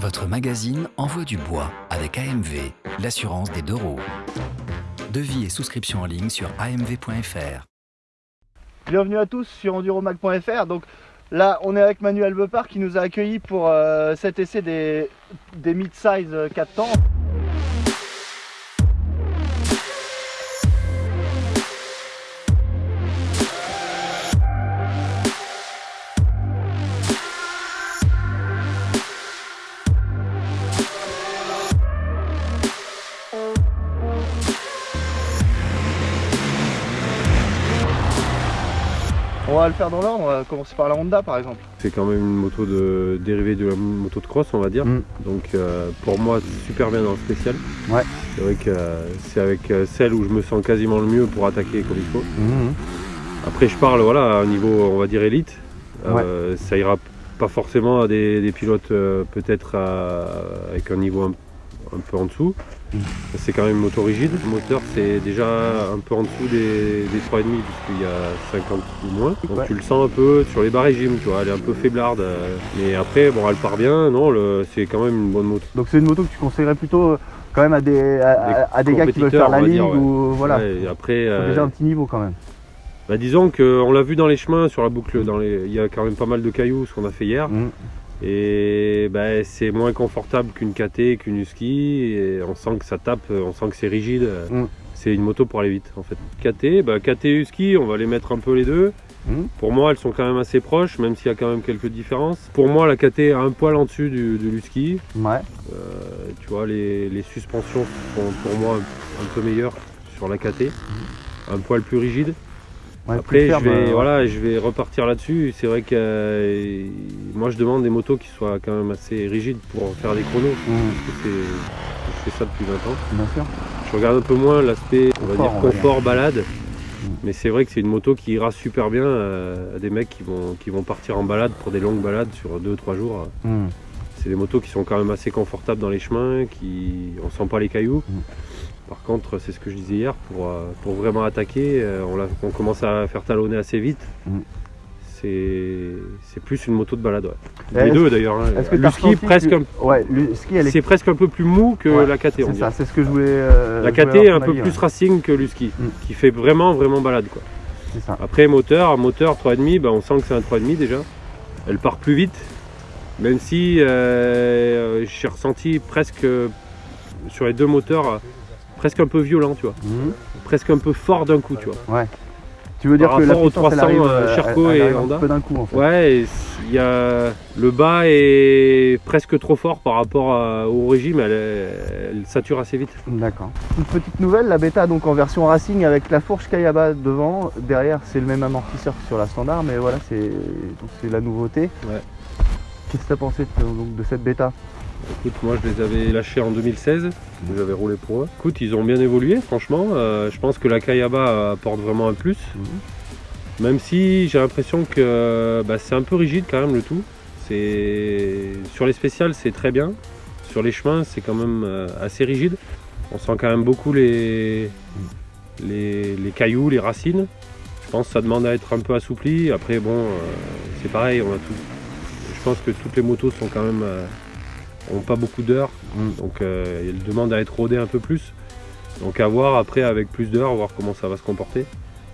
Votre magazine envoie du bois avec AMV, l'assurance des deux roues. Devis et souscription en ligne sur amv.fr. Bienvenue à tous sur enduromag.fr. Donc là, on est avec Manuel Bepard qui nous a accueillis pour euh, cet essai des, des mid-size 4 temps. Va le faire dans l'ordre, on va commencer par la Honda par exemple. C'est quand même une moto de dérivée de la moto de cross on va dire. Mm. Donc euh, pour moi super bien dans le spécial. Ouais. C'est vrai que euh, c'est avec euh, celle où je me sens quasiment le mieux pour attaquer comme il faut. Après je parle voilà à un niveau on va dire élite. Euh, Ça ira pas forcément à des, des pilotes euh, peut-être avec un niveau un, un peu en dessous. Mm. C'est quand même une moto rigide. Le moteur c'est déjà un peu en dessous des, des 3,5 puisqu'il y a 50 ou moins. Donc Ouais. tu le sens un peu sur les bas régimes, tu vois, elle est un peu faiblarde. Mais après bon elle part bien, non c'est quand même une bonne moto. Donc c'est une moto que tu conseillerais plutôt euh, quand même à des, à, Des à- à des gars qui veulent faire la ouais. ou voilà. Ouais, après euh, déjà un petit niveau quand même. bah, disons qu'on l'a vu dans les chemins sur la boucle, dans les... il y a quand même pas mal de cailloux ce qu'on a fait hier. Mhm. Et bah, c'est moins confortable qu'une KT, qu'une Husky. Et on sent que ça tape, on sent que c'est rigide. Mm. C'est une moto pour aller vite en fait. KT, bah, KT et Husky, on va les mettre un peu les deux. Mm. Pour moi, elles sont quand même assez proches, même s'il y a quand même quelques différences. Pour moi, la KT est un poil en dessus du, de l'Husky. Ouais. Euh, tu vois, les, les suspensions sont pour moi un, un peu meilleures sur la KT. Un poil plus rigide. Ouais, Après, je ferme, vais, euh, voilà, je vais repartir là-dessus. C'est vrai que euh, moi, je demande des motos qui soient quand même assez rigides pour faire des chronos. Parce que c'est- je fais ça depuis 20 ans. Bien sûr. Je regarde un peu moins l'aspect, on va dire confort, balade. Mais c'est vrai que c'est une moto qui ira super bien euh, à des mecs qui vont, qui vont partir en balade pour des longues balades sur 2-3 jours. C'est des motos qui sont quand même assez confortables dans les chemins, qui on sent pas les cailloux. Par contre, c'est ce que je disais hier, pour, euh, pour vraiment attaquer, euh, on, commence à faire talonner assez vite. Mm. C'est plus une moto de balade. Ouais. Et Les deux d'ailleurs. hein. Le ski presque Ouais, ski est. c'est presque un peu plus mou que Ouais, la KT. C'est ça, c'est ce que je voulais. euh, La KT est un peu avis, plus racing que le ski, Mm. qui fait vraiment vraiment balade quoi. Ça. Après moteur, moteur 3,5, bah, on sent que c'est un 3,5 déjà. Elle part plus vite, même si euh, j'ai ressenti presque euh, sur les deux moteurs presque un peu violent, tu vois, Mhm. presque un peu fort d'un coup, tu vois. Tu veux dire que la aux puissance, elle 300, arrive, euh, Sherco et un Honda. peu d'un coup en fait. Ouais, il y a le bas est presque trop fort par rapport à- au régime, elle, elle sature assez vite. D'accord. Une petite nouvelle, la bêta donc en version racing avec la fourche Kayaba devant. Derrière c'est le même amortisseur que sur la standard, mais voilà c'est la nouveauté. Ouais. Qu'est-ce que tu as pensé de, donc, de cette bêta? Écoute, moi je les avais lâchés en 2016, j'avais roulé pour eux. Écoute, ils ont bien évolué, franchement. Euh, je pense que la Kayaba apporte vraiment un plus. Même si j'ai l'impression que bah, c'est un peu rigide quand même le tout. Sur les spéciales, c'est très bien. Sur les chemins, c'est quand même euh, assez rigide. On sent quand même beaucoup les... Les... les cailloux, les racines. Je pense que ça demande à être un peu assoupli. Après, bon, euh, c'est pareil, on a tout. Je pense que toutes les motos sont quand même. Euh, pas beaucoup d'heures. Mm. Donc, euh, elles demandent à être rodées un peu plus. Donc, à voir après avec plus d'heures, voir comment ça va se comporter.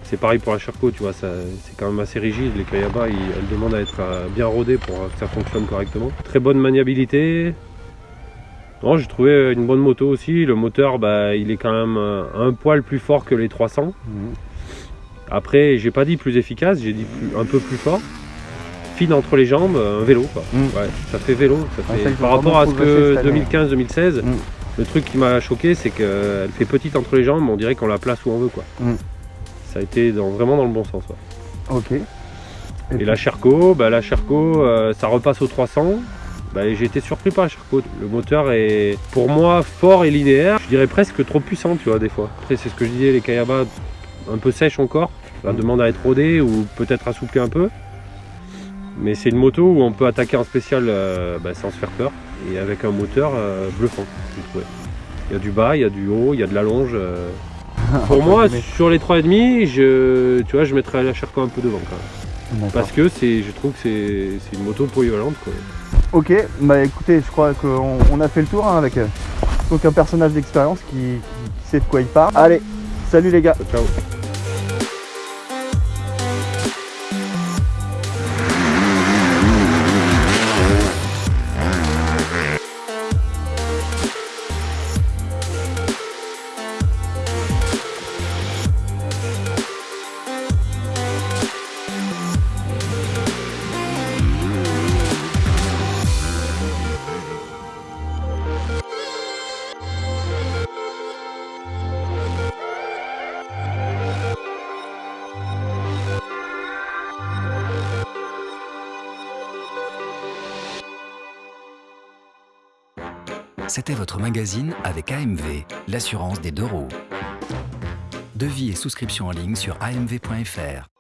C'est pareil pour la Sherco, tu vois, ça- c'est quand même assez rigide. Les Kayaba, ils- elles demandent à être euh, bien rodées pour que ça fonctionne correctement. Très bonne maniabilité. Non, j'ai trouvé une bonne moto aussi. Le moteur, bah, il est quand même euh, un poil plus fort que les 300. Mhm. Après, j'ai pas dit plus efficace, j'ai dit plus- un peu plus fort. Fine entre les jambes, un vélo quoi. Mm. Ouais, ça fait vélo. Ça fait- Par rapport à ce que cette année. 2015-2016, Mm. le truc qui m'a choqué, c'est qu'elle fait petite entre les jambes, on dirait qu'on la place où on veut quoi. Mm. Ça a été dans- vraiment dans le bon sens. ouais. Ok. Et la Sherco, bah, la Sherco, euh, ça repasse au 300. Bah, j'ai été surpris par la Sherco. Le moteur est pour moi fort et linéaire. Je dirais presque trop puissant, tu vois, des fois. Après, c'est ce que je disais, les Kayaba un peu sèches encore. Mm. demande à être rodé ou peut-être assoupli un peu. Mais c'est une moto où on peut attaquer en spécial euh, bah, sans se faire peur et avec un moteur euh, bluffant. j'ai trouvé. Il y a du bas, il y a du haut, il y a de la longe. euh. Pour moi, sur les 3,5, je, tu vois, je mettrais la Sherco un peu devant quand même. Parce que je trouve que c'est, une moto polyvalente. Quoi. Ok, bah écoutez, je crois qu'on on a fait le tour hein, avec donc un personnage d'expérience qui, qui- qui sait de quoi il parle. Allez, salut les gars Ciao. C'était votre magazine avec AMV, l'assurance des deux roues. Devis et souscription en ligne sur amv.fr.